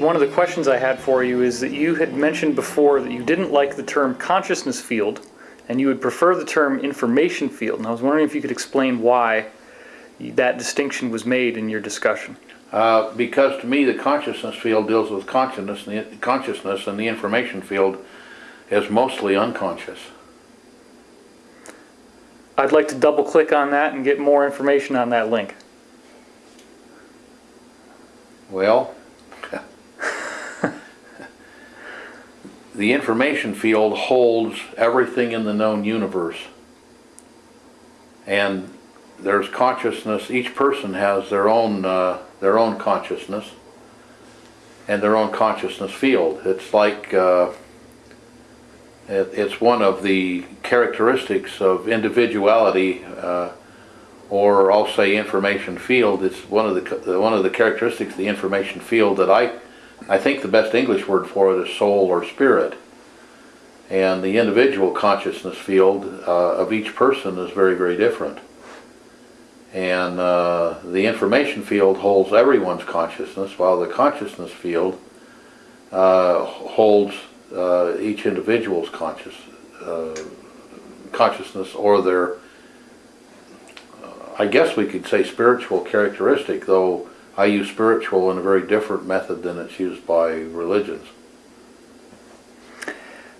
Okay, now, Pete, one of the questions I had for you is that you had mentioned before that you didn't like the term consciousness field and you would prefer the term information field. And I was wondering if you could explain why that distinction was made in your discussion. Uh, because to me, the consciousness field deals with consciousness, and the, consciousness, and the information field is mostly unconscious. I'd like to double click on that and get more information on that link. Well, the information field holds everything in the known universe. And there's consciousness, each person has their own, uh, their own consciousness and their own consciousness field. It's like, uh, it, it's one of the characteristics of individuality uh, or I'll say information field. It's one of the one of the characteristics of the information field that I I think the best English word for it is soul or spirit. And the individual consciousness field uh, of each person is very very different. And uh, the information field holds everyone's consciousness, while the consciousness field uh, holds uh, each individual's conscious uh, consciousness or their I guess we could say spiritual characteristic, though I use spiritual in a very different method than it's used by religions.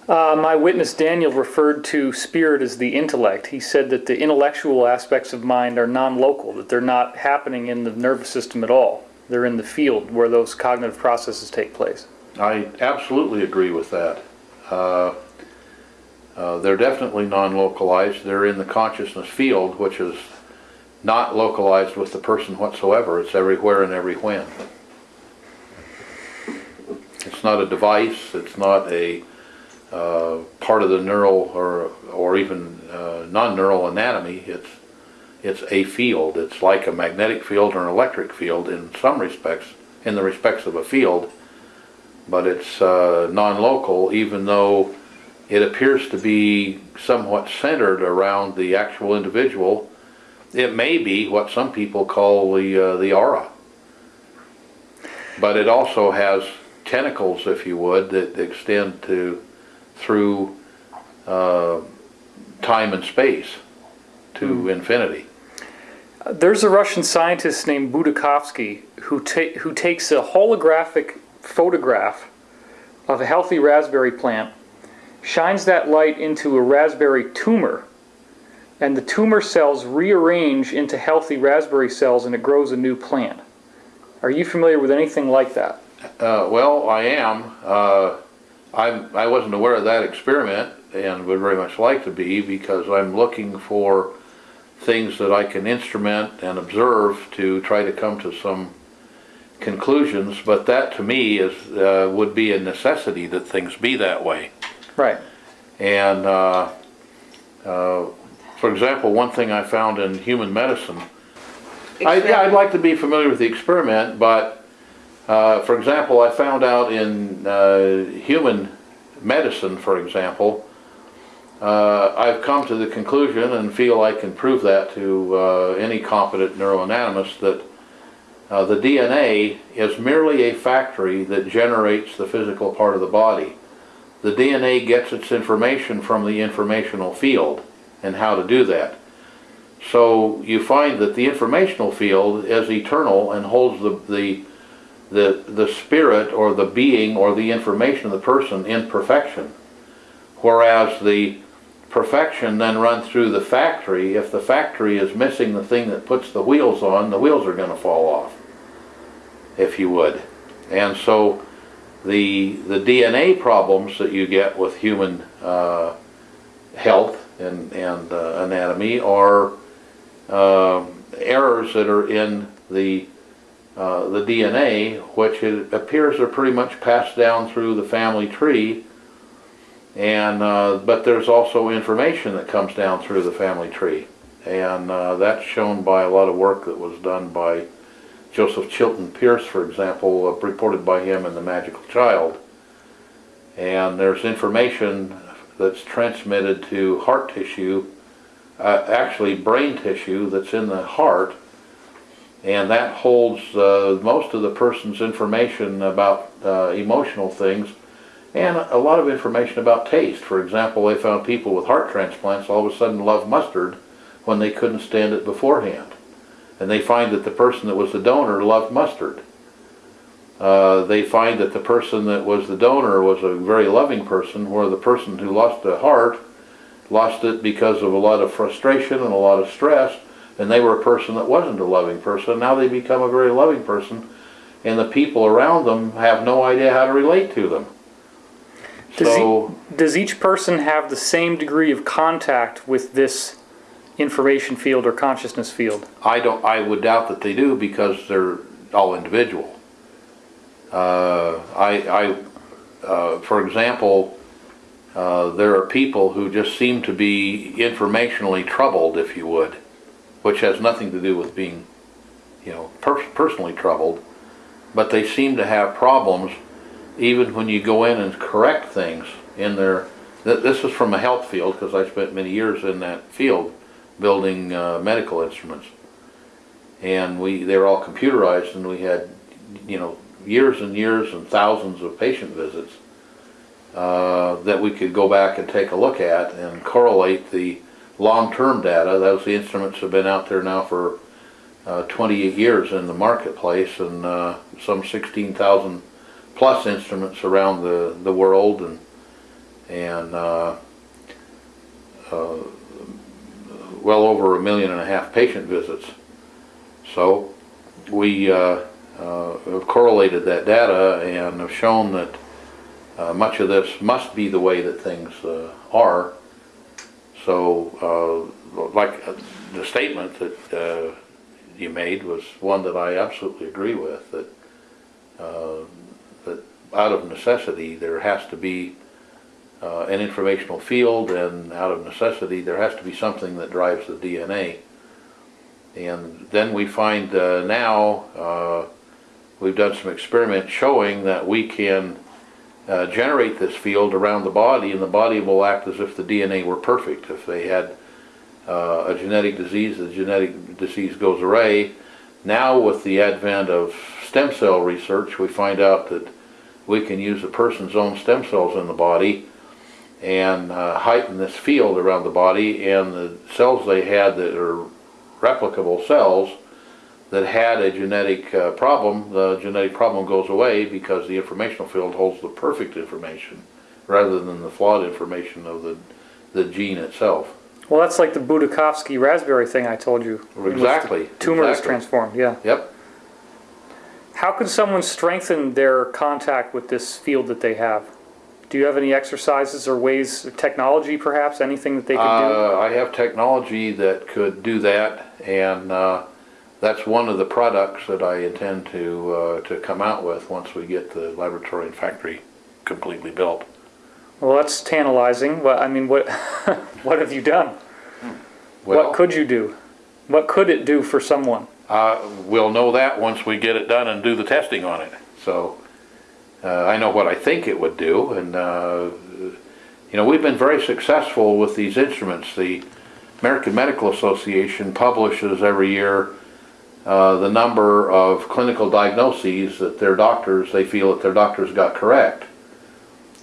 Uh, my witness Daniel referred to spirit as the intellect. He said that the intellectual aspects of mind are non-local, that they're not happening in the nervous system at all. They're in the field where those cognitive processes take place. I absolutely agree with that. Uh, uh, they're definitely non-localized. They're in the consciousness field, which is not localized with the person whatsoever. It's everywhere and every when. It's not a device. It's not a uh, part of the neural or or even uh, non-neural anatomy. It's it's a field. It's like a magnetic field or an electric field in some respects, in the respects of a field, but it's uh, non-local, even though it appears to be somewhat centered around the actual individual it may be what some people call the, uh, the aura. But it also has tentacles, if you would, that extend to through uh, time and space to mm. infinity. There's a Russian scientist named Budakovsky who, ta who takes a holographic photograph of a healthy raspberry plant, shines that light into a raspberry tumor, and the tumor cells rearrange into healthy raspberry cells and it grows a new plant. Are you familiar with anything like that? Uh, well, I am. Uh, I'm, I wasn't aware of that experiment and would very much like to be because I'm looking for things that I can instrument and observe to try to come to some conclusions, but that to me is uh, would be a necessity that things be that way. Right. And uh, uh, for example, one thing I found in human medicine, I, yeah, I'd like to be familiar with the experiment, but uh, for example, I found out in uh, human medicine, for example, uh, I've come to the conclusion and feel I can prove that to uh, any competent neuroanatomist that uh, the DNA is merely a factory that generates the physical part of the body. The DNA gets its information from the informational field and how to do that. So you find that the informational field is eternal and holds the, the, the, the spirit or the being or the information of the person in perfection. Whereas the perfection then runs through the factory. If the factory is missing the thing that puts the wheels on, the wheels are going to fall off, if you would. And so the, the DNA problems that you get with human uh, health and, and uh, anatomy are uh, errors that are in the uh, the DNA, which it appears are pretty much passed down through the family tree, and uh, but there's also information that comes down through the family tree, and uh, that's shown by a lot of work that was done by Joseph Chilton Pearce, for example, uh, reported by him in The Magical Child. And there's information that's transmitted to heart tissue, uh, actually brain tissue that's in the heart, And that holds uh, most of the person's information about uh, emotional things and a lot of information about taste. For example, they found people with heart transplants all of a sudden love mustard when they couldn't stand it beforehand. And they find that the person that was the donor loved mustard. Uh, they find that the person that was the donor was a very loving person, where the person who lost a heart lost it because of a lot of frustration and a lot of stress, and they were a person that wasn't a loving person. Now they become a very loving person, and the people around them have no idea how to relate to them. Does, So, e- does each person have the same degree of contact with this information field or consciousness field? I don't, I would doubt that they do because they're all individual. Uh, I, I, uh, for example, uh, there are people who just seem to be informationally troubled, if you would, which has nothing to do with being, you know, per- personally troubled, but they seem to have problems even when you go in and correct things in their, th- this is from a health field, because I spent many years in that field, building uh, medical instruments. And we, they were all computerized, and we had, you know, years and years and thousands of patient visits uh, that we could go back and take a look at and correlate the long-term data. Those the instruments have been out there now for uh, 28 years in the marketplace, and uh, some 16,000 plus instruments around the, the world, and and uh, uh, well over a million and a half patient visits. So we uh, have correlated that data and have shown that uh, much of this must be the way that things uh, are. So, uh, like uh, the statement that uh, you made was one that I absolutely agree with. That uh, that out of necessity there has to be uh, an informational field, and out of necessity there has to be something that drives the DNA. And then we find uh, now uh, we've done some experiments showing that we can uh, generate this field around the body, and the body will act as if the DNA were perfect. If they had uh, a genetic disease, the genetic disease goes away. Now, with the advent of stem cell research, we find out that we can use a person's own stem cells in the body and uh, heighten this field around the body, and the cells they had that are replicable cells that had a genetic uh, problem, the genetic problem goes away because the informational field holds the perfect information rather than the flawed information of the, the gene itself. Well, that's like the Budakovsky raspberry thing I told you. in which the Exactly, Tumor is transformed, yeah. Yep. How can someone strengthen their contact with this field that they have? Do you have any exercises or ways, technology perhaps, anything that they could do? Uh, I have technology that could do that, and uh, that's one of the products that I intend to uh, to come out with once we get the laboratory and factory completely built. Well, that's tantalizing. What I mean, what what have you done? Well, what could you do? What could it do for someone? Uh, we'll know that once we get it done and do the testing on it. So, uh, I know what I think it would do, and, uh, you know, we've been very successful with these instruments. The American Medical Association publishes every year uh, the number of clinical diagnoses that their doctors, they feel that their doctors got correct.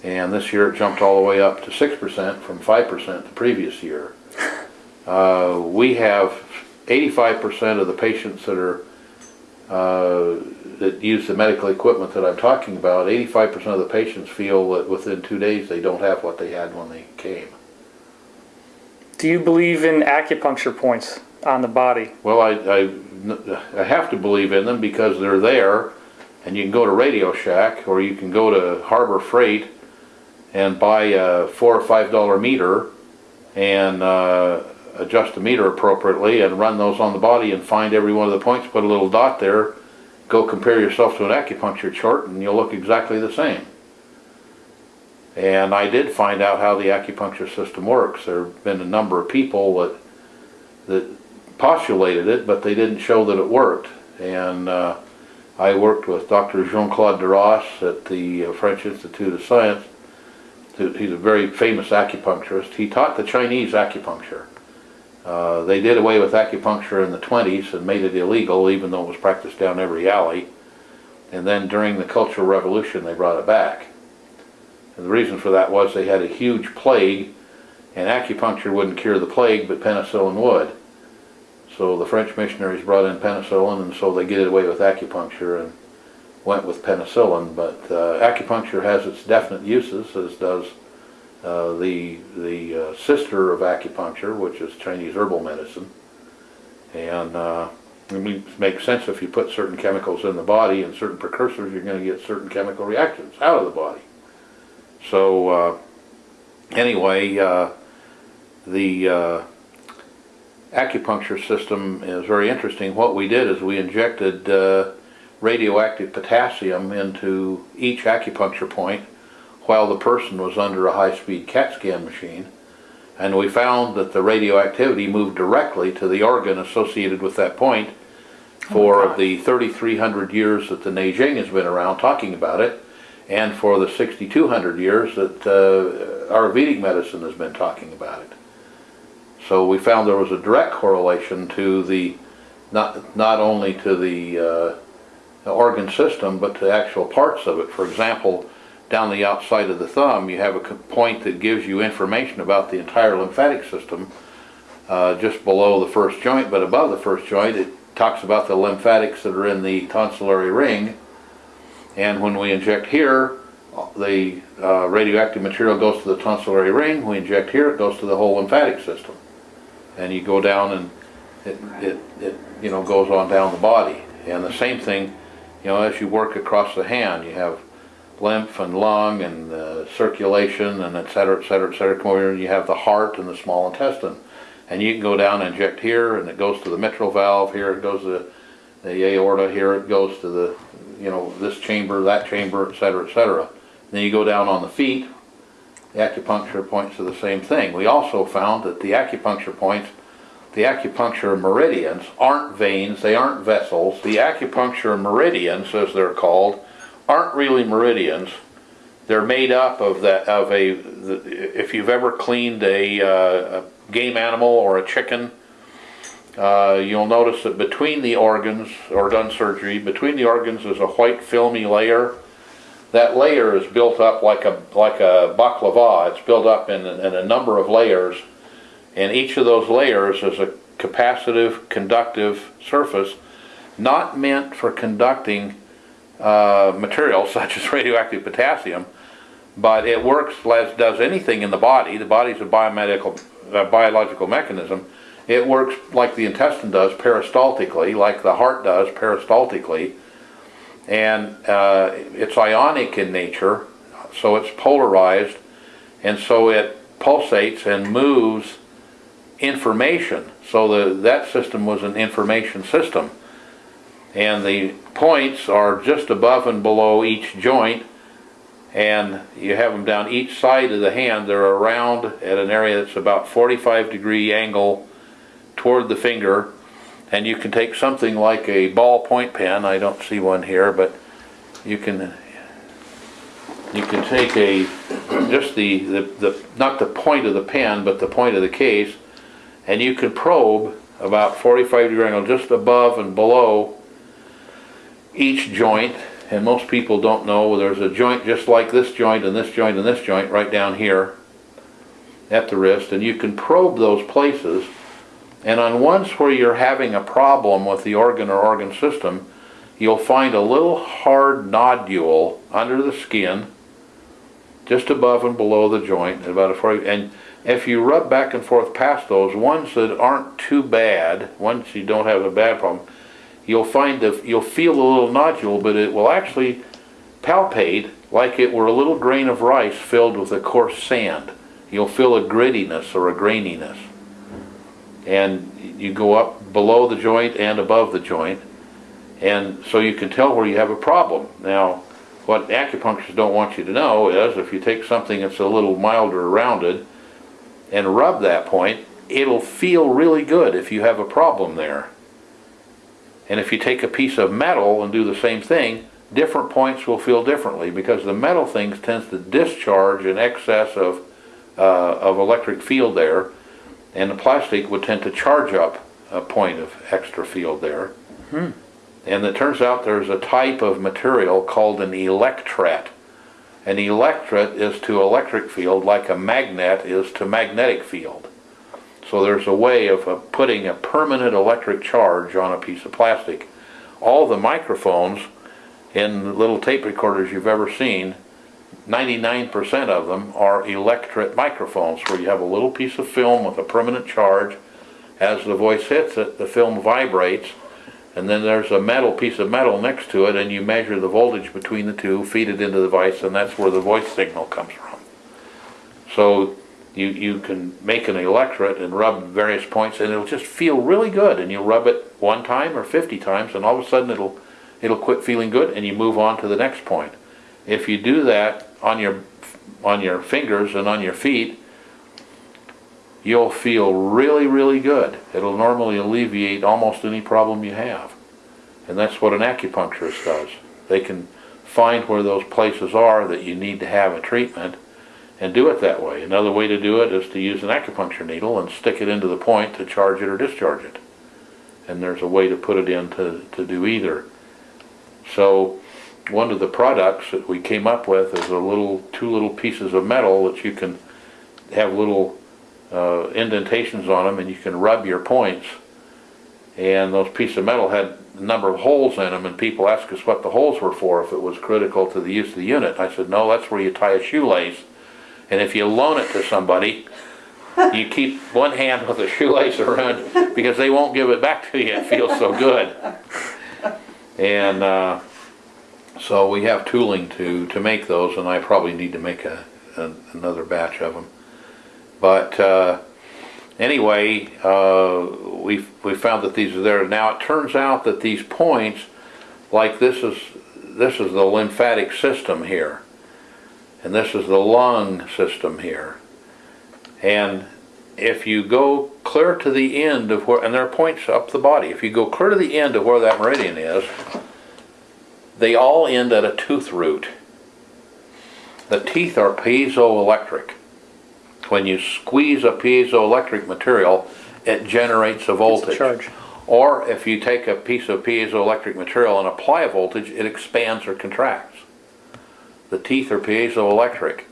And this year it jumped all the way up to 6% from 5% the previous year. Uh, we have 85% of the patients that are uh, that use the medical equipment that I'm talking about, 85% of the patients feel that within two days they don't have what they had when they came. Do you believe in acupuncture points on the body? Well, I, I, I have to believe in them because they're there, and you can go to Radio Shack or you can go to Harbor Freight and buy a four or five dollar meter and uh, adjust the meter appropriately and run those on the body and find every one of the points, put a little dot there, go compare yourself to an acupuncture chart, and you'll look exactly the same. And I did find out how the acupuncture system works. There have been a number of people that that postulated it, but they didn't show that it worked. And uh, I worked with Dr. Jean-Claude Darras at the uh, French Institute of Science. He's a very famous acupuncturist. He taught the Chinese acupuncture. Uh, they did away with acupuncture in the twenties and made it illegal, even though it was practiced down every alley. And then during the Cultural Revolution, they brought it back. And the reason for that was they had a huge plague, and acupuncture wouldn't cure the plague, but penicillin would. So the French missionaries brought in penicillin, and so they did away with acupuncture and went with penicillin. But uh, acupuncture has its definite uses, as does uh, the the uh, sister of acupuncture, which is Chinese herbal medicine. And uh, it makes sense if you put certain chemicals in the body and certain precursors, you're going to get certain chemical reactions out of the body. So uh, anyway, uh, the acupuncture system is very interesting. What we did is we injected uh, radioactive potassium into each acupuncture point while the person was under a high-speed CAT scan machine. And we found that the radioactivity moved directly to the organ associated with that point for the 3,300 years that the Neijing has been around talking about it, and for the 6,200 years that uh, Ayurvedic medicine has been talking about it. So we found there was a direct correlation to the, not, not only to the, uh, organ system, but to actual parts of it. For example, down the outside of the thumb, you have a point that gives you information about the entire lymphatic system, uh, just below the first joint, but above the first joint, it talks about the lymphatics that are in the tonsillary ring. And when we inject here, the uh, radioactive material goes to the tonsillary ring. We inject here, it goes to the whole lymphatic system. And you go down and it, it, it you know, goes on down the body. And the same thing, you know, as you work across the hand, you have lymph and lung and uh, circulation and et cetera, et cetera, et cetera. Come over here and you have the heart and the small intestine. And you can go down and inject here and it goes to the mitral valve, here it goes to the aorta, here it goes to the, you know, this chamber, that chamber, et cetera, et cetera. Then you go down on the feet, acupuncture points are the same thing. We also found that the acupuncture points, the acupuncture meridians aren't veins, they aren't vessels. The acupuncture meridians, as they're called, aren't really meridians. They're made up of that of a. If you've ever cleaned a, uh, a game animal or a chicken, uh, you'll notice that between the organs or done surgery, between the organs is a white filmy layer. That layer is built up like a like a baklava. It's built up in, in a number of layers, and each of those layers is a capacitive, conductive surface, not meant for conducting uh, materials such as radioactive potassium, but it works as does anything in the body. The body's a biomedical, uh, biological mechanism. It works like the intestine does peristaltically, like the heart does peristaltically, and uh, it's ionic in nature, so it's polarized, and so it pulsates and moves information. So the, that system was an information system. And the points are just above and below each joint and you have them down each side of the hand. They're around at an area that's about 45 degree angle toward the finger and you can take something like a ballpoint pen I don't see one here but you can you can take a just the, the, the not the point of the pen but the point of the case and you can probe about 45 degree angle just above and below each joint, and most people don't know, there's a joint just like this joint and this joint and this joint right down here at the wrist, and you can probe those places, and on ones where you're having a problem with the organ or organ system, you'll find a little hard nodule under the skin, just above and below the joint, about a 40, and if you rub back and forth past those, ones that aren't too bad, ones you don't have a bad problem, you'll find you'll feel a little nodule, but it will actually palpate like it were a little grain of rice filled with a coarse sand. You'll feel a grittiness or a graininess. And you go up below the joint and above the joint, and so you can tell where you have a problem. Now, what acupuncturists don't want you to know is if you take something that's a little milder rounded and rub that point, it'll feel really good if you have a problem there. And if you take a piece of metal and do the same thing, different points will feel differently because the metal things tends to discharge in excess of, uh, of electric field there. And the plastic would tend to charge up a point of extra field there. And it turns out there's a type of material called an electret. An electret is to electric field like a magnet is to magnetic field. So there's a way of uh, putting a permanent electric charge on a piece of plastic. All the microphones in little tape recorders you've ever seen, 99% of them are electret microphones where you have a little piece of film with a permanent charge. As the voice hits it, the film vibrates, and then there's a metal piece of metal next to it, and you measure the voltage between the two, feed it into the device, and that's where the voice signal comes from. So you, you can make an electret and rub various points, and it'll just feel really good, and you'll rub it one time or 50 times, and all of a sudden it'll, it'll quit feeling good, and you move on to the next point. If you do that on your, on your fingers and on your feet, you'll feel really, really good. It'll normally alleviate almost any problem you have. And that's what an acupuncturist does. They can find where those places are that you need to have a treatment and do it that way. Another way to do it is to use an acupuncture needle and stick it into the point to charge it or discharge it. And there's a way to put it in to, to do either. So one of the products that we came up with is a little, two little pieces of metal that you can have little uh, indentations on them and you can rub your points. And those pieces of metal had a number of holes in them and people asked us what the holes were for, if it was critical to the use of the unit. I said, no, that's where you tie a shoelace. And if you loan it to somebody, you keep one hand with a shoelace around because they won't give it back to you. It feels so good. And uh, so we have tooling to, to make those and I probably need to make a, a another batch of them. But uh, anyway, uh, we we found that these are there. Now it turns out that these points, like this is this is the lymphatic system here, and this is the lung system here. And if you go clear to the end of where, and there are points up the body, if you go clear to the end of where that meridian is, they all end at a tooth root. The teeth are piezoelectric when you squeeze a piezoelectric material, it generates a voltage. charge. Or if you take a piece of piezoelectric material and apply a voltage, it expands or contracts. The teeth are piezoelectric.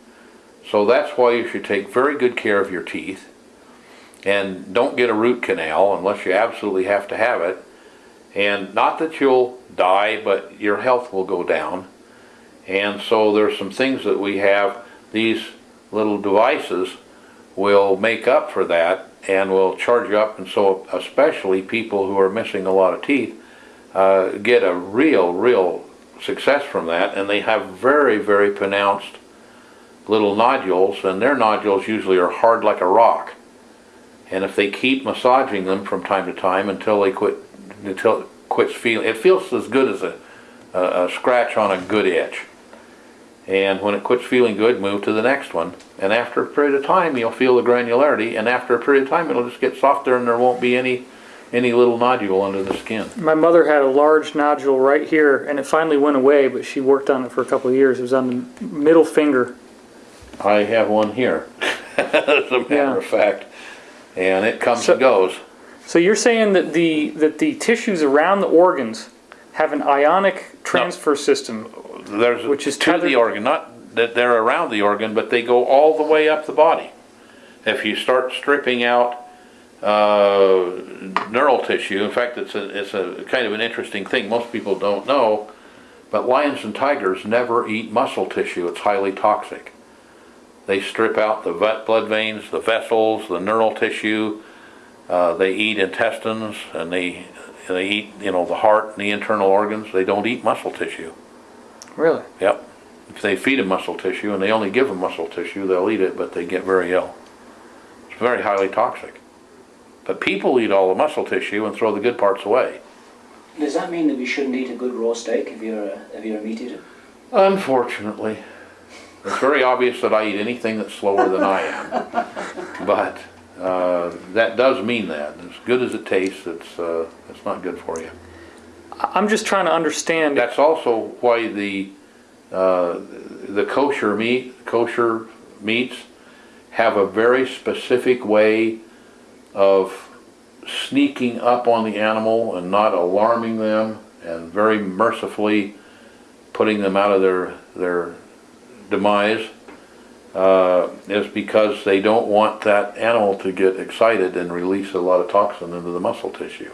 So that's why you should take very good care of your teeth. And don't get a root canal unless you absolutely have to have it. And not that you'll die, but your health will go down. And so there's some things that we have, these little devices will make up for that and will charge you up. And so especially people who are missing a lot of teeth uh, get a real real success from that. And they have very very pronounced little nodules. And their nodules usually are hard like a rock. And if they keep massaging them from time to time until they quit until it quits feeling it feels as good as a, a, a scratch on a good itch and when it quits feeling good, move to the next one. And after a period of time, you'll feel the granularity, and after a period of time, it'll just get softer and there won't be any, any little nodule under the skin. My mother had a large nodule right here, and it finally went away, but she worked on it for a couple of years. It was on the middle finger. I have one here, as a matter Yeah. of fact, and it comes So- and goes. So you're saying that the that the tissues around the organs have an ionic transfer system. There's Which is to the organ, not that they're around the organ, but they go all the way up the body. If you start stripping out uh, neural tissue, in fact, it's a it's a kind of an interesting thing. Most people don't know, but lions and tigers never eat muscle tissue. It's highly toxic. They strip out the blood veins, the vessels, the neural tissue. Uh, they eat intestines, and they they eat you know the heart and the internal organs. They don't eat muscle tissue. Really? Yep. If they feed them muscle tissue and they only give them muscle tissue, they'll eat it, but they get very ill. It's very highly toxic. But people eat all the muscle tissue and throw the good parts away. Does that mean that we shouldn't eat a good raw steak if you're a, if you're a meat eater? Unfortunately. It's very obvious that I eat anything that's slower than I am. But uh, that does mean that. As good as it tastes, it's, uh, it's not good for you. I'm just trying to understand. That's also why the, uh, the kosher meat, kosher meats have a very specific way of sneaking up on the animal and not alarming them and very mercifully putting them out of their, their demise uh, is because they don't want that animal to get excited and release a lot of toxin into the muscle tissue,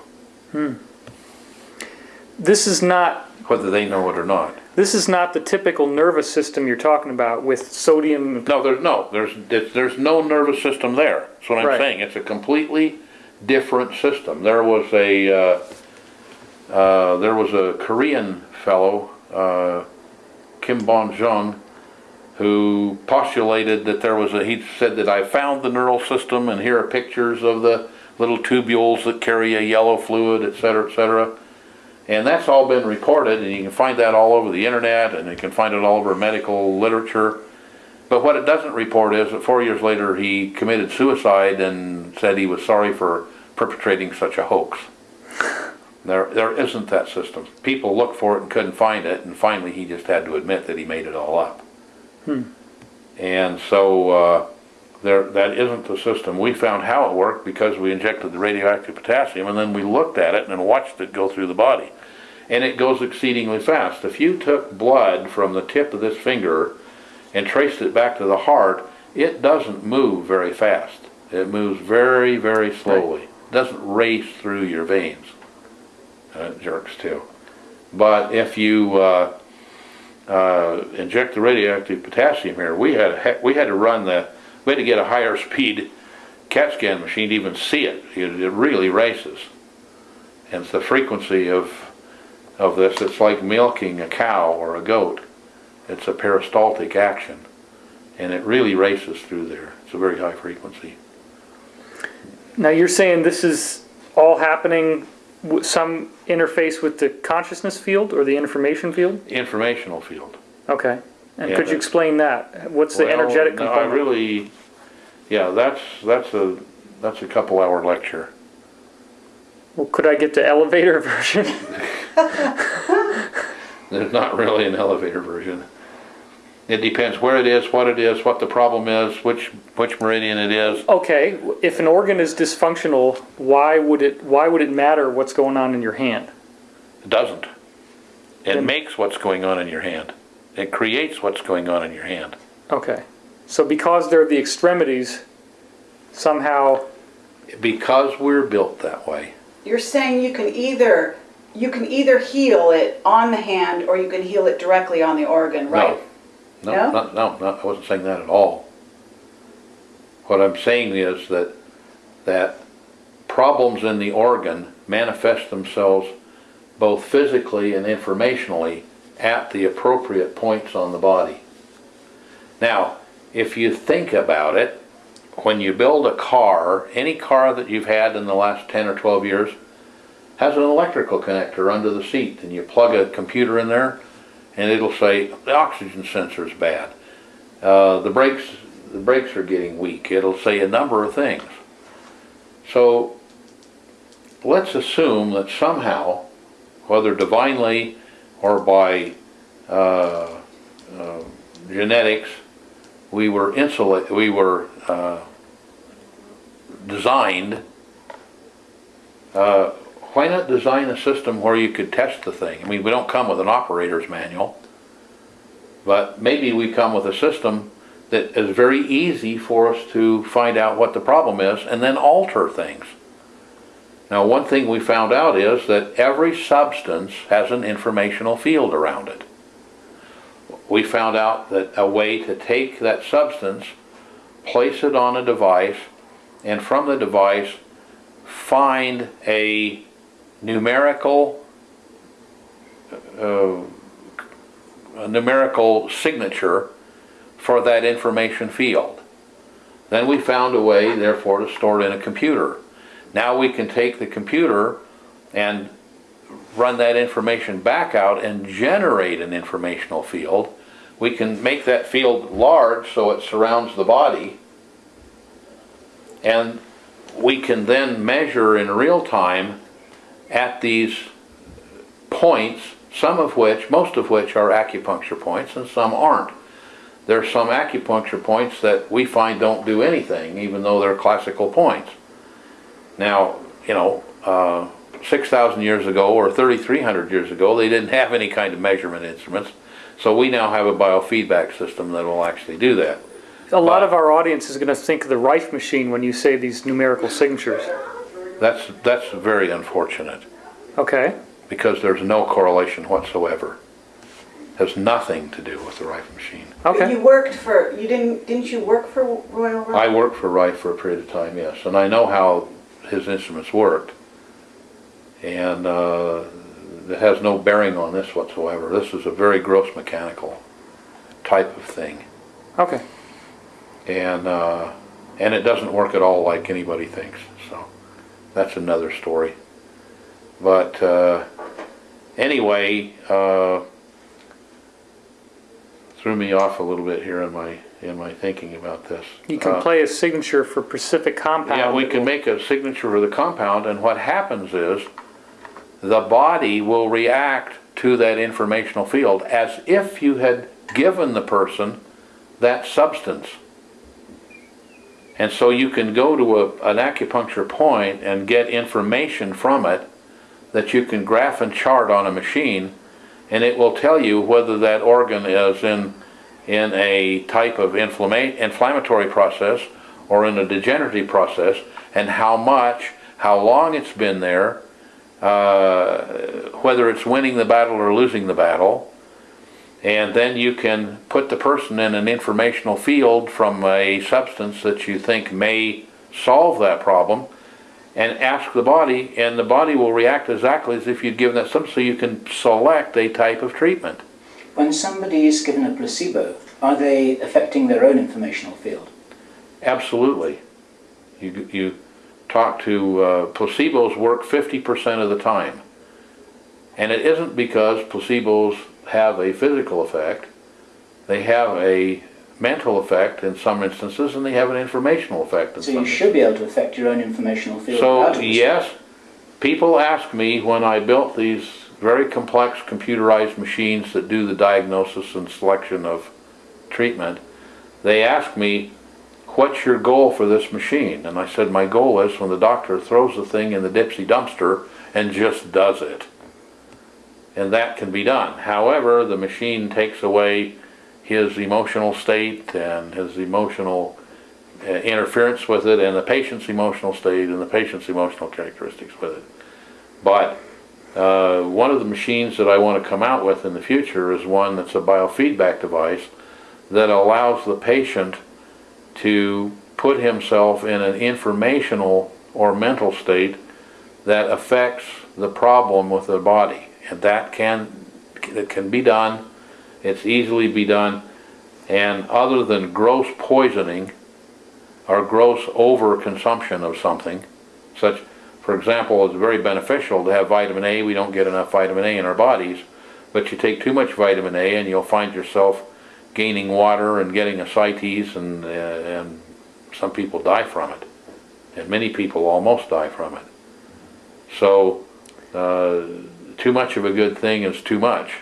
This is not whether they know it or not. this is not the typical nervous system you're talking about with sodium. No, there's no, there's, there's no nervous system there. That's what I'm Right. saying. It's a completely different system. There was a, uh, uh, there was a Korean fellow, uh, Kim Bon Jung, who postulated that there was a, he said that I found the neural system and here are pictures of the little tubules that carry a yellow fluid, et cetera, et cetera. And that's all been reported, and you can find that all over the internet, and you can find it all over medical literature. But what it doesn't report is that four years later, he committed suicide and said he was sorry for perpetrating such a hoax. There, there isn't that system. People looked for it and couldn't find it, and finally he just had to admit that he made it all up. And so, uh, there, that isn't the system. We found how it worked because we injected the radioactive potassium and then we looked at it and watched it go through the body. And it goes exceedingly fast. If you took blood from the tip of this finger and traced it back to the heart, it doesn't move very fast. It moves very, very slowly. It doesn't race through your veins. Uh, it jerks too. But if you uh, uh, inject the radioactive potassium here, we had we had to run the we had to get a higher speed CAT scan machine to even see it. It, it really races, and it's the frequency of of this. It's like milking a cow or a goat. It's a peristaltic action, and it really races through there. It's a very high frequency. Now you're saying this is all happening some interface with the consciousness field or the information field? Informational field. Okay. And Yeah, could you explain that? What's the Well, energetic no, I really, yeah, that's that's a that's a couple hour lecture. Well, could I get the elevator version? There's not really an elevator version. It depends where it is, what it is, what the problem is, which which meridian it is. okay, if an organ is dysfunctional, why would it why would it matter what's going on in your hand? It doesn't. It Then- makes what's going on in your hand. It creates what's going on in your hand. Okay. So because they're the extremities, somehow Because we're built that way. You're saying you can either, you can either heal it on the hand or you can heal it directly on the organ, right? No, No? no, no, no, I wasn't saying that at all. What I'm saying is that, that problems in the organ manifest themselves both physically and informationally at the appropriate points on the body. Now, if you think about it, when you build a car, any car that you've had in the last 10 or 12 years has an electrical connector under the seat, and you plug a computer in there, and it'll say the oxygen sensor is bad. Uh, the brakes, the brakes are getting weak. It'll say a number of things. So let's assume that somehow, whether divinely or by uh, uh, genetics, we were insulate, we were uh, designed. Why not design a system where you could test the thing? I mean, we don't come with an operator's manual, but maybe we come with a system that is very easy for us to find out what the problem is and then alter things. Now, one thing we found out is that every substance has an informational field around it. We found out that a way to take that substance, place it on a device, and from the device find a numerical uh, numerical signature for that information field. Then we found a way, therefore, to store it in a computer. Now we can take the computer and run that information back out and generate an informational field. We can make that field large so it surrounds the body. And we can then measure in real time at these points, some of which, most of which are acupuncture points and some aren't. There are some acupuncture points that we find don't do anything, even though they're classical points. Now, you know, uh, 6,000 years ago or 3,300 years ago, they didn't have any kind of measurement instruments. So we now have a biofeedback system that will actually do that. A lot of our audience is gonna think of the Rife machine when you say these numerical signatures. That's, that's very unfortunate Okay, because there's no correlation whatsoever. Has nothing to do with the Rife machine. But okay. You worked for, you didn't, didn't you work for Royal Rife? I worked for Rife for a period of time, yes, and I know how his instruments worked. And uh, it has no bearing on this whatsoever. This is a very gross mechanical type of thing. Okay. And, uh, and it doesn't work at all like anybody thinks, so that's another story. But uh, anyway, uh, threw me off a little bit here in my, in my thinking about this. You can Uh, play a signature for Pacific Compound. Yeah, we can make a signature for the compound, and what happens is, the body will react to that informational field as if you had given the person that substance. And so you can go to a, an acupuncture point and get information from it that you can graph and chart on a machine, and it will tell you whether that organ is in, in a type of inflammatory process or in a degenerative process, and how much, how long it's been there, uh, whether it's winning the battle or losing the battle. And then you can put the person in an informational field from a substance that you think may solve that problem and ask the body, and the body will react exactly as if you'd given that substance, so you can select a type of treatment. When somebody is given a placebo, are they affecting their own informational field? Absolutely. You, you talk to, uh, placebos work fifty percent of the time. And it isn't because placebos have a physical effect. They have a mental effect in some instances, and they have an informational effect in So you should be able to affect your own informational field So, yes, people ask me when I built these very complex computerized machines that do the diagnosis and selection of treatment, they ask me, what's your goal for this machine? And I said, my goal is when the doctor throws the thing in the dipsy dumpster and just does it. And that can be done. However, the machine takes away his emotional state and his emotional uh, interference with it and the patient's emotional state and the patient's emotional characteristics with it. But uh, one of the machines that I want to come out with in the future is one that's a biofeedback device that allows the patient to put himself in an informational or mental state that affects the problem with the body. And that can, it can be done, it's easily be done, and other than gross poisoning or gross overconsumption of something, such, for example, it's very beneficial to have vitamin A, we don't get enough vitamin A in our bodies, but you take too much vitamin A and you'll find yourself gaining water and getting ascites and, uh, and some people die from it. And many people almost die from it. So, uh, too much of a good thing is too much,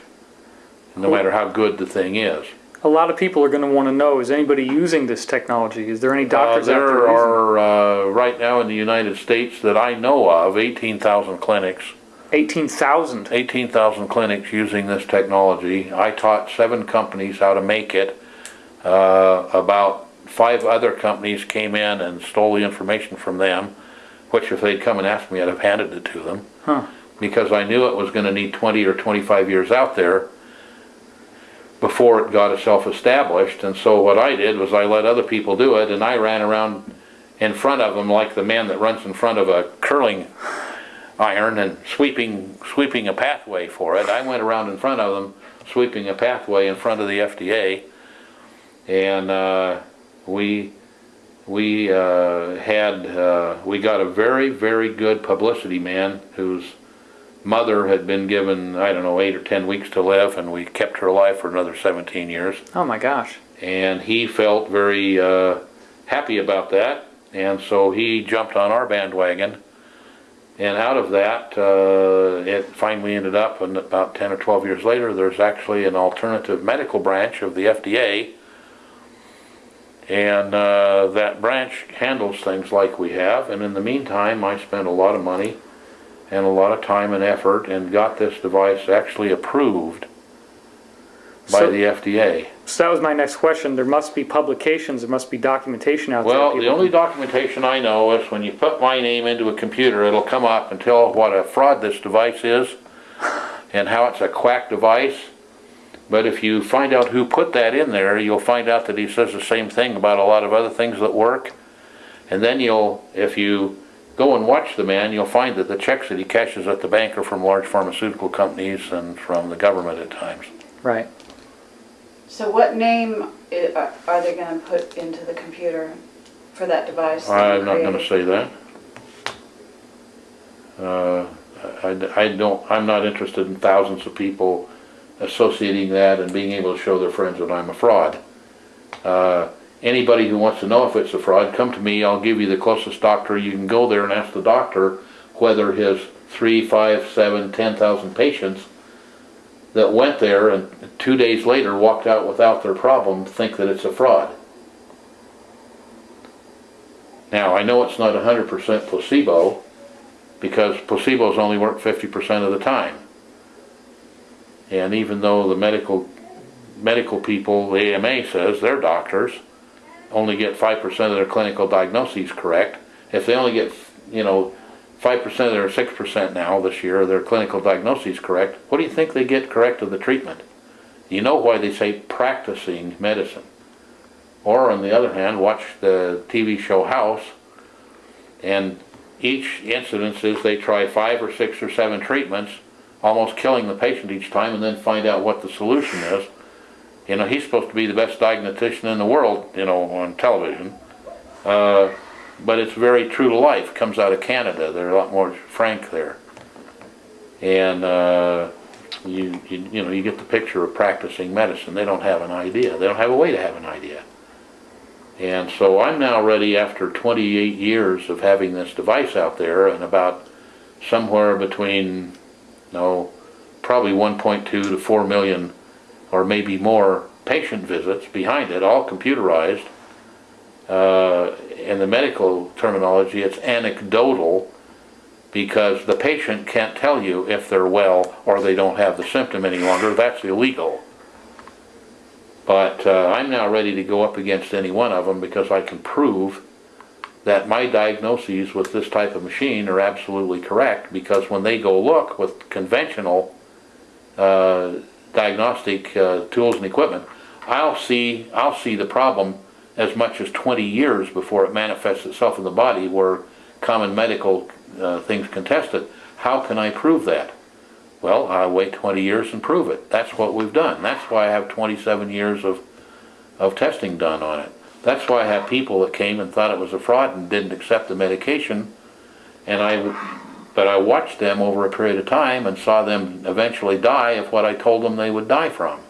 no matter how good the thing is. A lot of people are gonna wanna know, is anybody using this technology? Is there any doctors Uh, there There are, uh, right now in the United States that I know of, eighteen thousand clinics, Eighteen thousand. eighteen thousand clinics using this technology. I taught seven companies how to make it. Uh, about five other companies came in and stole the information from them, which if they'd come and asked me, I'd have handed it to them. Huh. Because I knew it was gonna need twenty or twenty-five years out there before it got itself established, and so what I did was I let other people do it, and I ran around in front of them like the man that runs in front of a curling iron and sweeping, sweeping a pathway for it. I went around in front of them, sweeping a pathway in front of the FDA, and, uh, we, we, uh, had, uh, we got a very, very good publicity man whose mother had been given, I don't know, eight or ten weeks to live, and we kept her alive for another seventeen years. Oh my gosh. And he felt very uh, happy about that, and so he jumped on our bandwagon. And out of that, uh, it finally ended up, and about 10 or 12 years later, there's actually an alternative medical branch of the FDA. And uh, that branch handles things like we have, and in the meantime, I spent a lot of money and a lot of time and effort and got this device actually approved by So- the FDA. So that was my next question. There must be publications, there must be documentation out there. Well, the only documentation I know is when you put my name into a computer, it'll come up and tell what a fraud this device is and how it's a quack device. But if you find out who put that in there, you'll find out that he says the same thing about a lot of other things that work. And then you'll, if you go and watch the man, you'll find that the checks that he cashes at the bank are from large pharmaceutical companies and from the government at times. Right. So what name i- are are they gonna put into the computer for that device? that you I'm not gonna created? say that. Uh, I, I don't, I'm not interested in thousands of people associating that and being able to show their friends that I'm a fraud. Uh, anybody who wants to know if it's a fraud, come to me, I'll give you the closest doctor, you can go there and ask the doctor whether his three, five, seven, ten thousand patients that went there and two days later walked out without their problem think that it's a fraud. Now, I know it's not hundred percent placebo, because placebos only work fifty percent of the time. And even though the medical, medical people, the AMA says, they're doctors, only get five percent of their clinical diagnoses correct, if they only get, you know, five percent or six percent now this year their clinical diagnoses correct, what do you think they get correct of the treatment? You know why they say practicing medicine. Or on the other hand, watch the TV show House, and each incidence is they try five or six or seven treatments, almost killing the patient each time, and then find out what the solution is. You know, he's supposed to be the best diagnostician in the world, you know, on television. Uh, but it's very true to life, comes out of Canada, they're a lot more frank there. And, uh, you, you, you know, you get the picture of practicing medicine, they don't have an idea, they don't have a way to have an idea. And so I'm now ready after 28 years of having this device out there and about somewhere between, no, probably 1.2 to 4 million or maybe more patient visits behind it, all computerized. Uh, in the medical terminology, it's anecdotal because the patient can't tell you if they're well or they don't have the symptom any longer. That's illegal. But uh, I'm now ready to go up against any one of them because I can prove that my diagnoses with this type of machine are absolutely correct because when they go look with conventional uh, diagnostic uh, tools and equipment, I'll see I'll see the problem as much as 20 years before it manifests itself in the body where common medical uh, things contest it. How can I prove that? Well, I wait 20 years and prove it. That's what we've done. That's why I have 27 years of, of testing done on it. That's why I have people that came and thought it was a fraud and didn't accept the medication. And I, but I watched them over a period of time and saw them eventually die of what I told them they would die from.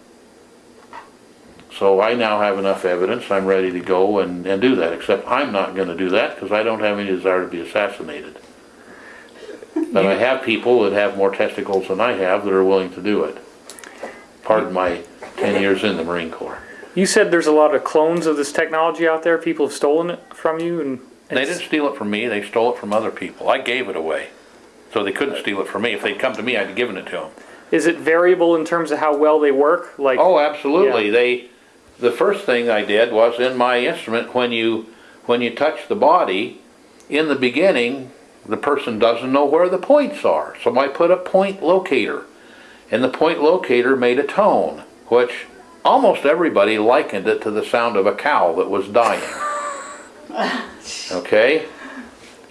So I now have enough evidence, I'm ready to go and, and do that, except I'm not gonna do that because I don't have any desire to be assassinated. But I have people that have more testicles than I have that are willing to do it. Pardon my ten years in the Marine Corps. You said there's a lot of clones of this technology out there. People have stolen it from you, and They didn't steal it from me, they stole it from other people. I gave it away. So they couldn't steal it from me. If they'd come to me, I'd have given it to them. Is it variable in terms of how well they work? Like, Oh, absolutely. They, the first thing I did was in my instrument, when you, when you touch the body, in the beginning, the person doesn't know where the points are. So I put a point locator. And the point locator made a tone, which almost everybody likened it to the sound of a cow that was dying. Okay?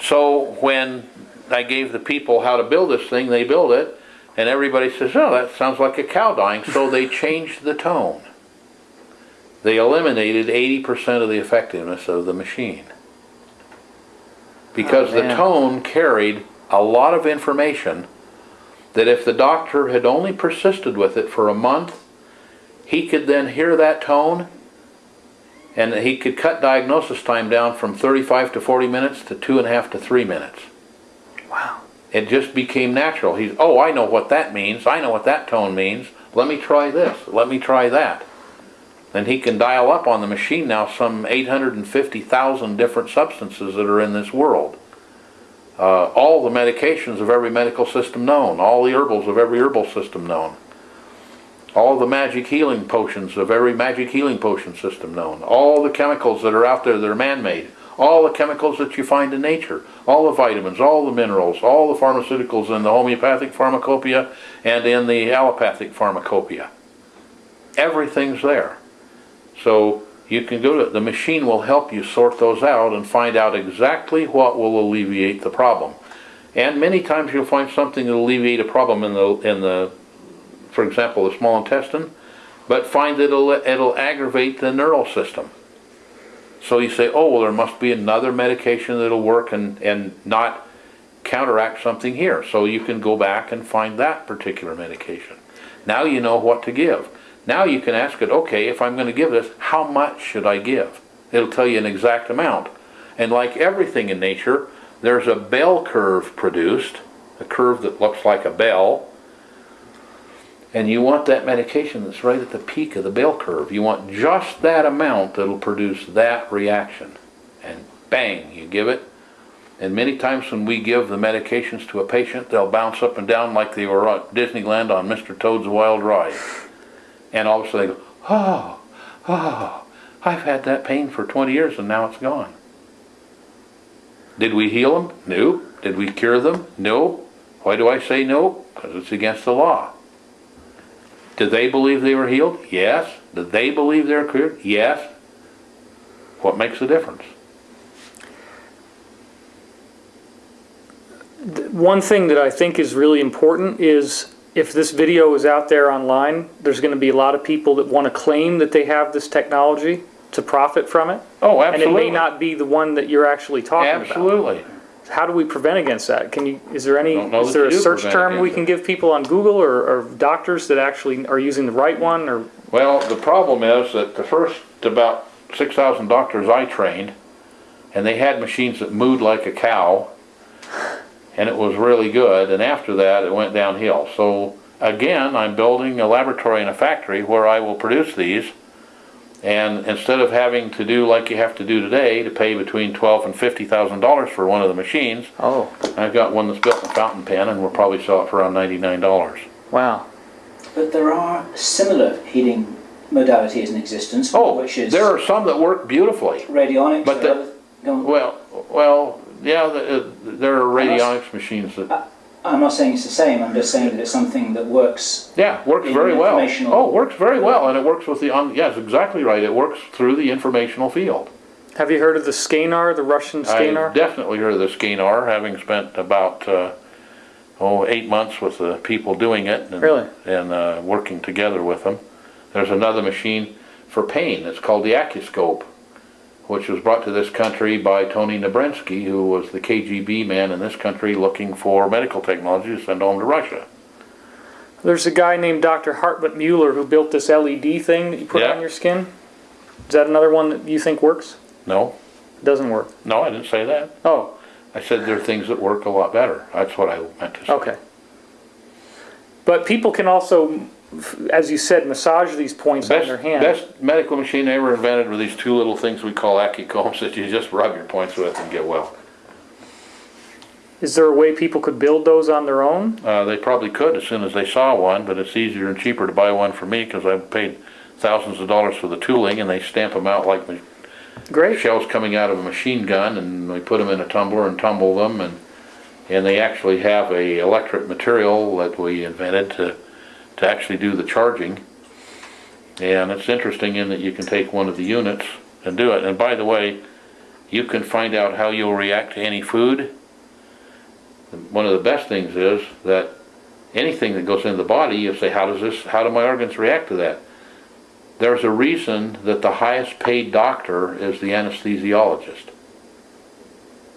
So when I gave the people how to build this thing, they build it, and everybody says, oh, that sounds like a cow dying, so they changed the tone. They eliminated 80% of the effectiveness of the machine. Because Oh, the tone carried a lot of information that if the doctor had only persisted with it for a month, he could then hear that tone and he could cut diagnosis time down from 35 to 40 minutes to two and a half to three minutes. Wow. It just became natural. He's, oh, I know what that means. I know what that tone means. Let me try this. Let me try that. And he can dial up on the machine now some 850,000 different substances that are in this world. Uh, all the medications of every medical system known, all the herbals of every herbal system known, all the magic healing potions of every magic healing potion system known, all the chemicals that are out there that are man-made, all the chemicals that you find in nature, all the vitamins, all the minerals, all the pharmaceuticals in the homeopathic pharmacopoeia and in the allopathic pharmacopoeia. Everything's there. So you can go to, the machine will help you sort those out and find out exactly what will alleviate the problem. And many times you'll find something that will alleviate a problem in the, in the, for example, the small intestine, but find that it'll, it'll aggravate the neural system. So you say, oh, well, there must be another medication that'll work and, and not counteract something here. So you can go back and find that particular medication. Now you know what to give. Now you can ask it, okay, if I'm going to give this, how much should I give? It'll tell you an exact amount. And like everything in nature, there's a bell curve produced, a curve that looks like a bell. And you want that medication that's right at the peak of the bell curve. You want just that amount that'll produce that reaction. And bang, you give it. And many times when we give the medications to a patient, they'll bounce up and down like they were at Disneyland on Mr. Toad's Wild Ride. And all of a sudden they go, oh, oh, I've had that pain for 20 years and now it's gone. Did we heal them? No. Did we cure them? No. Why do I say no? Because it's against the law. Did they believe they were healed? Yes. Did they believe they were cured? Yes. What makes the difference? One thing that I think is really important is if this video is out there online, there's going to be a lot of people that want to claim that they have this technology to profit from it. Oh, absolutely. And it may not be the one that you're actually talking about. Absolutely. How do we prevent against that? Can you, is there any, Don't know is that there you a do search prevent term we against can give people on Google or, or doctors that actually are using the right one or? Well, the problem is that the first about six thousand doctors I trained, and they had machines that mooed like a cow, and it was really good, and after that, it went downhill. So, again, I'm building a laboratory and a factory where I will produce these, and instead of having to do like you have to do today, to pay between twelve and fifty thousand dollars for one of the machines, Oh, I've got one that's built in fountain pen, and we'll probably sell it for around ninety-nine dollars. wow. But there are similar heating modalities in existence, Oh, which is there are some that work beautifully. radionics. but the- other- go on. Well, well, yeah, the- uh, there are radionics machines that, I'm not saying it's the same. I'm just saying that it's something that works. yeah, works very well. informational- Oh, works very well, and it works with the, on yes, exactly right, it works through the informational field. Have you heard of the SCENAR, the Russian I've definitely heard of the SCENAR, having spent about, uh, oh, eight months with the people doing it. and- Really? And, uh, working together with them. There's another machine for pain, it's called the Acuscope, which was brought to this country by Tony Nebrensky, who was the KGB man in this country looking for medical technology to send home to Russia. There's a guy named Dr. Hartmut Mueller who built this LED thing that you put Yeah. on your skin. Is that another one that you think works? No, It Doesn't work. no, I didn't say that. Oh, I said there are things that work a lot better. That's what I meant to say. okay. But people can also, as you said, massage these points on Best, their hand. best medical machine ever invented were these two little things we call acucombs that you just rub your points with and get well. Is there a way people could build those on their own? Uh, they probably could as soon as they saw one, but it's easier and cheaper to buy one for me because I've paid thousands of dollars for the tooling and they stamp them out like Great. shells coming out of a machine gun and we put them in a tumbler and tumble them and and they actually have a electric material that we invented to to actually do the charging. And it's interesting in that you can take one of the units and do it. And by the way, you can find out how you'll react to any food. One of the best things is that anything that goes into the body, you say, how does this, how do my organs react to that? There's a reason that the highest paid doctor is the anesthesiologist.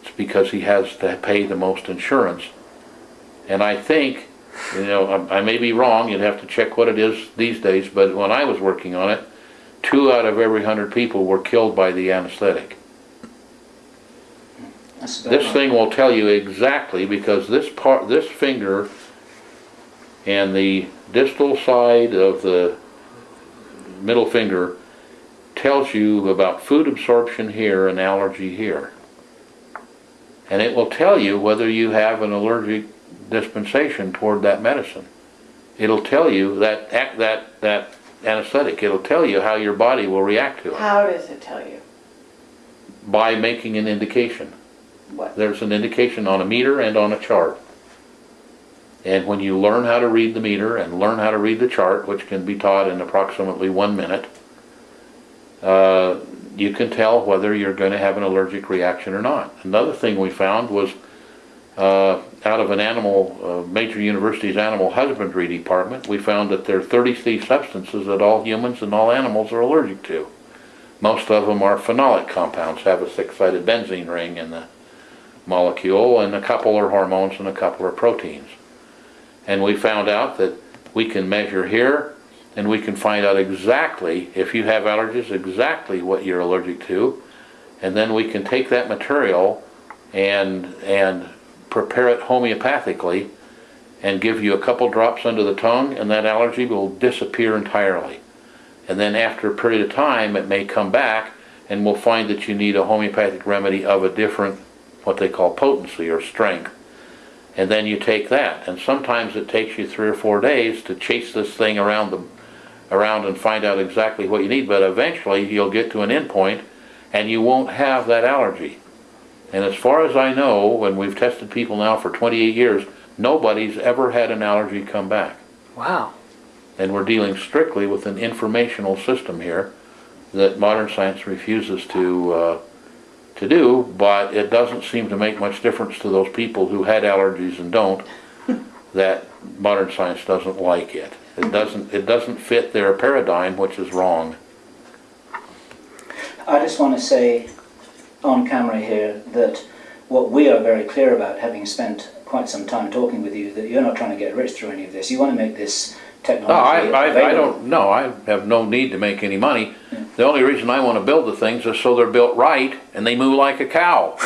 It's because he has to pay the most insurance. And I think, you know, I I may be wrong, you'd have to check what it is these days, but when I was working on it, two out of every hundred people were killed by the anesthetic. This thing will tell you exactly, because this part, this finger and the distal side of the middle finger tells you about food absorption here and allergy here. And it will tell you whether you have an allergic dispensation toward that medicine. It'll tell you that, that, that anesthetic, it'll tell you how your body will react to it How does it tell you? by making an indication. What? There's an indication on a meter and on a chart. And when you learn how to read the meter and learn how to read the chart, which can be taught in approximately one minute, uh, you can tell whether you're going to have an allergic reaction or not. Another thing we found was uh, out of an animal, uh, major university's animal husbandry department, we found that there are 33 substances that all humans and all animals are allergic to. Most of them are phenolic compounds, have a six-sided benzene ring in the molecule, and a couple are hormones and a couple are proteins. And we found out that we can measure here, and we can find out exactly, if you have allergies, exactly what you're allergic to. And then we can take that material and, and prepare it homeopathically and give you a couple drops under the tongue, and that allergy will disappear entirely. And then after a period of time, it may come back, and we'll find that you need a homeopathic remedy of a different, what they call potency or strength. And then you take that, and sometimes it takes you three or four days to chase this thing around the, around and find out exactly what you need, but eventually you'll get to an endpoint and you won't have that allergy. And as far as I know, when we've tested people now for 28 years, nobody's ever had an allergy come back. Wow. And we're dealing strictly with an informational system here that modern science refuses to, uh, to do, but it doesn't seem to make much difference to those people who had allergies and don't, that modern science doesn't like it. It doesn't, it doesn't fit their paradigm, which is wrong. I just want to say on camera here that what we are very clear about, having spent quite some time talking with you, that you're not trying to get rich through any of this. You want to make this No, technology I, I, I don't, no, I have no need to make any money. The only reason I wanna build the things is so they're built right and they move like a cow.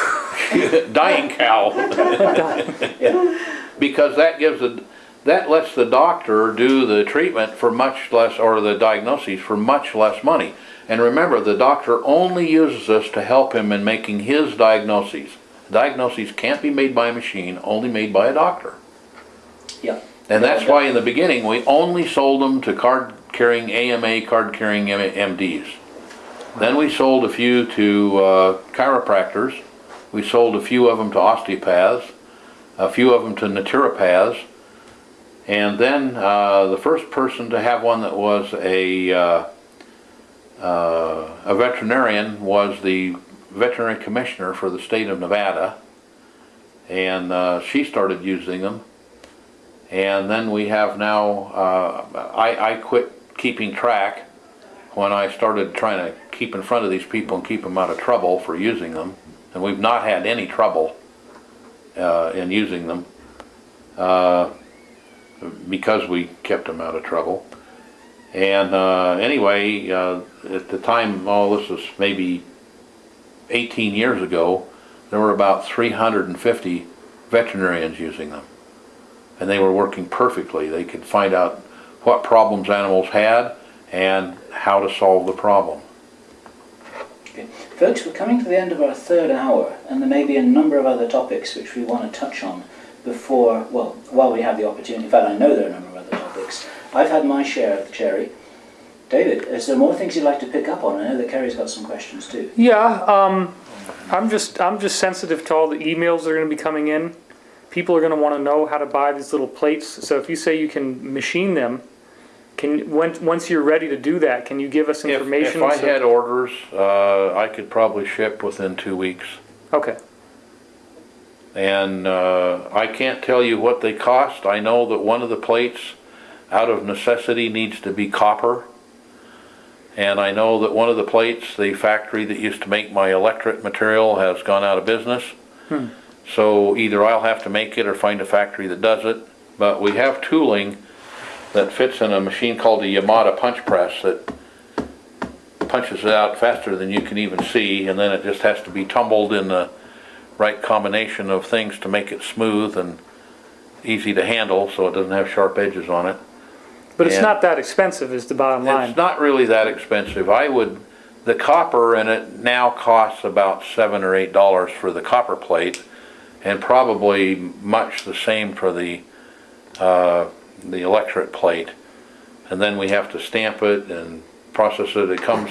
Dying cow. Because that gives a, that lets the doctor do the treatment for much less, or the diagnoses for much less money. And remember, the doctor only uses this to help him in making his diagnoses. Diagnoses can't be made by a machine, only made by a doctor. Yeah. And that's why in the beginning, we only sold them to card-carrying AMA, card-carrying MDs. Then we sold a few to uh, chiropractors. We sold a few of them to osteopaths, a few of them to naturopaths. And then uh, the first person to have one that was a, uh, a veterinarian was the veterinary commissioner for the state of Nevada. And uh, she started using them. And then we have now, uh, I, I quit keeping track when I started trying to keep in front of these people and keep them out of trouble for using them. And we've not had any trouble uh, in using them uh, because we kept them out of trouble. And uh, anyway, uh, at the time, all this was maybe 18 years ago, there were about 350 veterinarians using them and they were working perfectly. They could find out what problems animals had and how to solve the problem. Okay. Folks, we're coming to the end of our third hour, and there may be a number of other topics which we want to touch on before, well, while we have the opportunity. In fact, I know there are a number. I've had my share of the cherry. David, is there more things you'd like to pick up on? I know that Kerry's got some questions too. Yeah, um, I'm just I'm just sensitive to all the emails that are going to be coming in. People are going to want to know how to buy these little plates. So if you say you can machine them, can when, once you're ready to do that, can you give us If, information? if I so- had orders, uh, I could probably ship within two weeks. okay, And uh, I can't tell you what they cost. I know that one of the plates, out of necessity, needs to be copper. And I know that one of the plates, the factory that used to make my electric material has gone out of business. Hmm. So either I'll have to make it or find a factory that does it. But we have tooling that fits in a machine called a Yamada punch press that punches it out faster than you can even see, and then it just has to be tumbled in the right combination of things to make it smooth and easy to handle, so it doesn't have sharp edges on it. But it's And- not that expensive, is the bottom line. It's not really that expensive. I would the copper in it now costs about seven or eight dollars for the copper plate, and probably much the same for the, uh, the electric plate. And then we have to stamp it and process it. It comes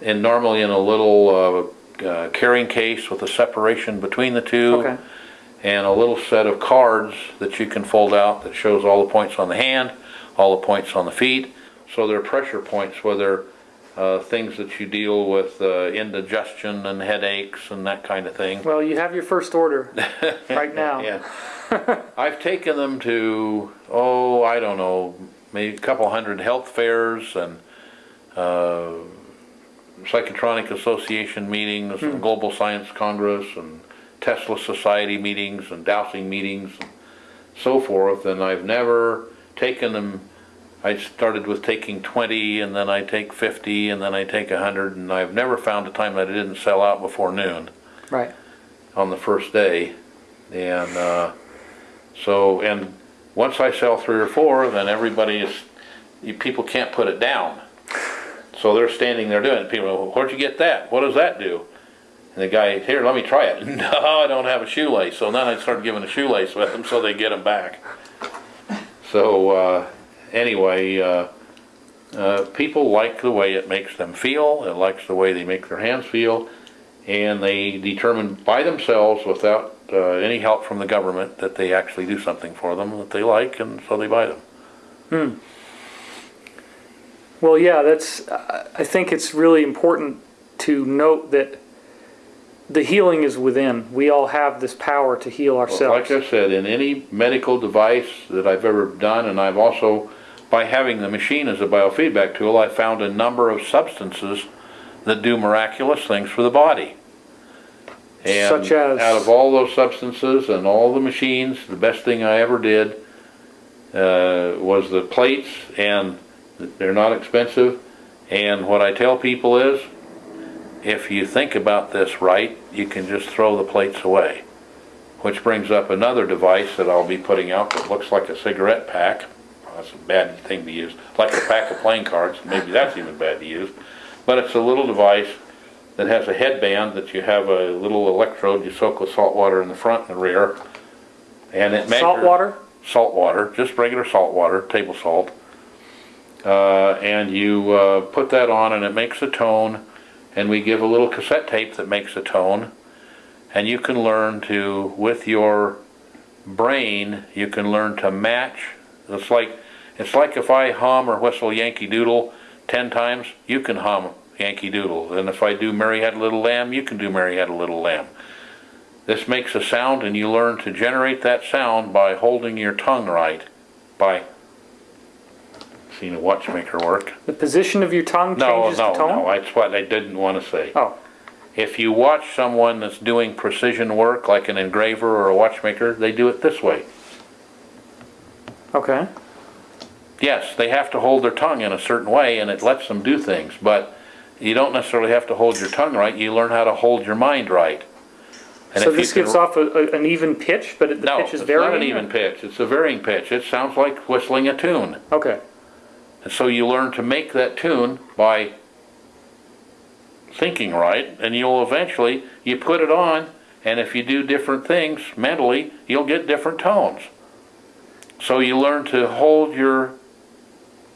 in normally in a little, uh, uh, carrying case with a separation between the two Okay. and a little set of cards that you can fold out that shows all the points on the hand, all the points on the feet. So they're pressure points, whether uh, things that you deal with uh, indigestion and headaches and that kind of thing. Well, you have your first order right now. Yeah. I've taken them to, oh, I don't know, maybe a couple hundred health fairs and uh, Psychotronic Association meetings Hmm. and Global Science Congress and Tesla Society meetings and dowsing meetings and so forth, and I've never taken them, I started with taking twenty, and then I take fifty, and then I take hundred, and I've never found a time that it didn't sell out before noon Right. on the first day. And, uh, so, and once I sell three or four, then everybody is, you, people can't put it down. So they're standing there doing it. People, go, where'd you get that? What does that do? And the guy, here, let me try it. No, I don't have a shoelace. So then I start giving a shoelace with them so they get them back. So, uh, anyway, uh, uh, people like the way it makes them feel. It likes the way they make their hands feel and they determine by themselves without uh, any help from the government that they actually do something for them that they like and so they buy them. Well, yeah, that's, I think it's really important to note that the healing is within. We all have this power to heal ourselves. Like. I said, in any medical device that I've ever done and I've also, by having the machine as a biofeedback tool, I found a number of substances that do miraculous things for the body. And Such as? out of all those substances and all the machines, the best thing I ever did uh, was the plates, and they're not expensive. And what I tell people is, if you think about this right, you can just throw the plates away. Which brings up another device that I'll be putting out that looks like a cigarette pack. That's a bad thing to use, like a pack of playing cards, maybe that's even bad to use. But it's a little device that has a headband that you have a little electrode you soak with salt water in the front and the rear. And it measures. Salt water? Salt water, just regular salt water, table salt. Uh, and you, uh, put that on and it makes a tone, and we give a little cassette tape that makes a tone. And you can learn to, with your brain, you can learn to match. It's like, it's like if I hum or whistle Yankee Doodle ten times, you can hum Yankee Doodle. And if I do Mary Had a Little Lamb, you can do Mary Had a Little Lamb. This makes a sound and you learn to generate that sound by holding your tongue right, by seeing a watchmaker work. The position of your tongue No, changes no, the tone? no, no, that's what I didn't want to say. Oh, If you watch someone that's doing precision work, like an engraver or a watchmaker, they do it this way. okay. Yes, they have to hold their tongue in a certain way and it lets them do things, but you don't necessarily have to hold your tongue right, you learn how to hold your mind right. And So this gives off a, a- an even pitch, but it- the No, pitch is it's varying? not an even pitch, it's a varying pitch, it sounds like whistling a tune. Okay, And so you learn to make that tune by thinking right, and you'll eventually, you put it on, and if you do different things mentally, you'll get different tones. So you learn to hold your,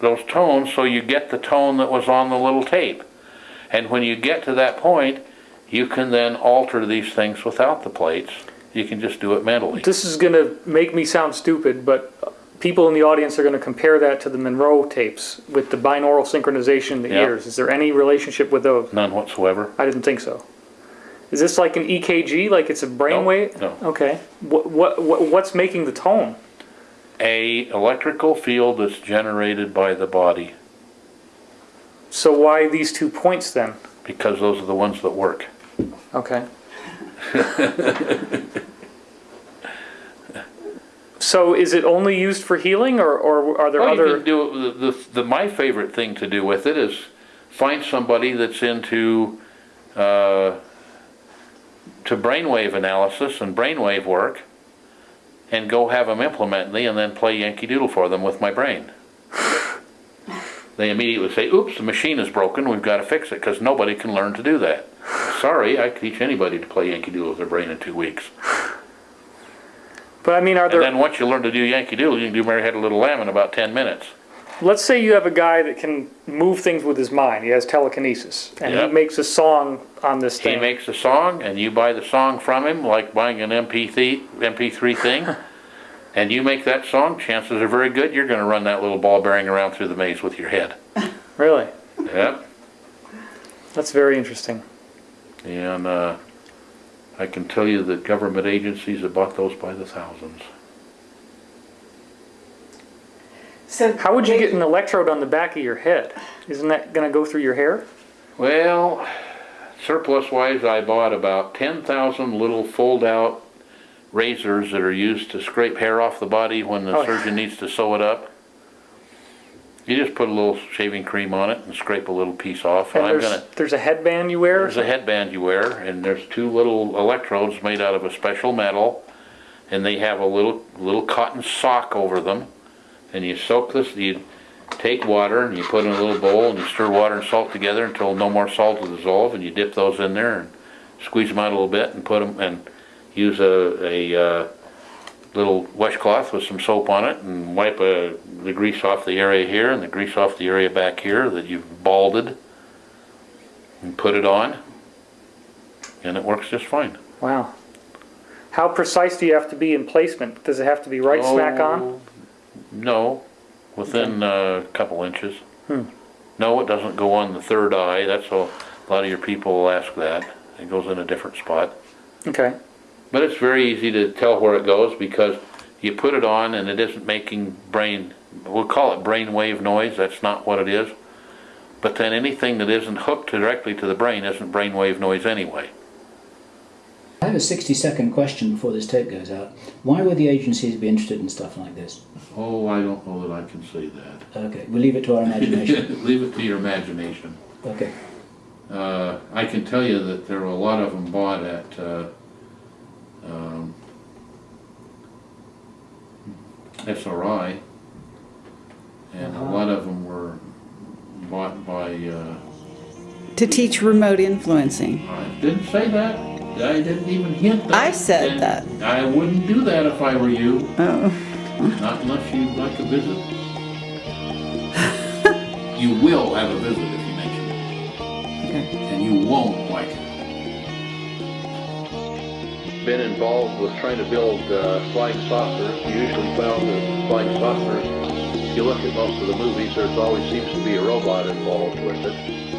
those tones so you get the tone that was on the little tape. And when you get to that point, you can then alter these things without the plates. You can just do it mentally. this is gonna make me sound stupid, but people in the audience are gonna compare that to the Monroe tapes with the binaural synchronization in the Yeah. ears. Is there any relationship with those? None whatsoever. I didn't think so. Is this like an EKG, like it's a No, brainwave? no. Okay. What, what, what, what's making the tone? A electrical field that's generated by the body. So why these two points then? because those are the ones that work. Okay. So is it only used for healing or, or are there Well, you other? can do, the, the, the, my favorite thing to do with it is find somebody that's into, uh, to brainwave analysis and brainwave work, and go have them implement me and then play Yankee Doodle for them with my brain. they immediately say, oops, the machine is broken, we've gotta fix it, cause nobody can learn to do that. Sorry, I could teach anybody to play Yankee Doodle with their brain in two weeks. But I mean, are And there, then once you learn to do Yankee Doodle, you can do Mary Had a Little Lamb in about ten minutes. let's say you have a guy that can move things with his mind, he has telekinesis, and he makes a song on this thing. He makes a song and you buy the song from him, like buying an MP3, MP3 thing, and you make that song, chances are very good you're gonna run that little ball bearing around through the maze with your head. Really? Yep. That's very interesting. And, uh, I can tell you that government agencies have bought those by the thousands. So How would you get an electrode on the back of your head? Isn't that gonna go through your hair? Well, surplus wise, I bought about ten thousand little fold out razors that are used to scrape hair off the body when the Oh. surgeon needs to sew it up. You just put a little shaving cream on it and scrape a little piece off, and And I'm there's, gonna, there's a headband you wear? there's a headband you wear, and there's two little electrodes made out of a special metal, and they have a little, little cotton sock over them, and you soak this, you take water and you put it in a little bowl and you stir water and salt together until no more salt will dissolve, and you dip those in there and squeeze them out a little bit and put them, and use a, a, uh, little washcloth with some soap on it and wipe uh, the grease off the area here and the grease off the area back here that you've balded and put it on, and it works just fine. Wow. How precise do you have to be in placement? Does it have to be right smack on? Oh, No, within a couple inches. Hmm. No, it doesn't go on the third eye, that's a, a lot of your people will ask that. It goes in a different spot. Okay. But it's very easy to tell where it goes because you put it on and it isn't making brain, we'll call it brain wave noise, that's not what it is. But then anything that isn't hooked directly to the brain isn't brain wave noise anyway. I have a 60 second question before this tape goes out. Why would the agencies be interested in stuff like this? Oh, I don't know that I can say that. Okay, we'll leave it to our imagination. Leave it to your imagination. okay. Uh, I can tell you that there were a lot of them bought at, uh, um, SRI. And a lot of them were bought by, uh, To teach remote influencing. I didn't say that. I didn't even hint that. I said And that. I wouldn't do that if I were you, Oh, not unless you'd like a visit. You will have a visit if you mention it. okay. and you won't like it. Been involved with trying to build uh, flying saucers. Usually found that flying saucers, if you look at most of the movies, there's always seems to be a robot involved with it.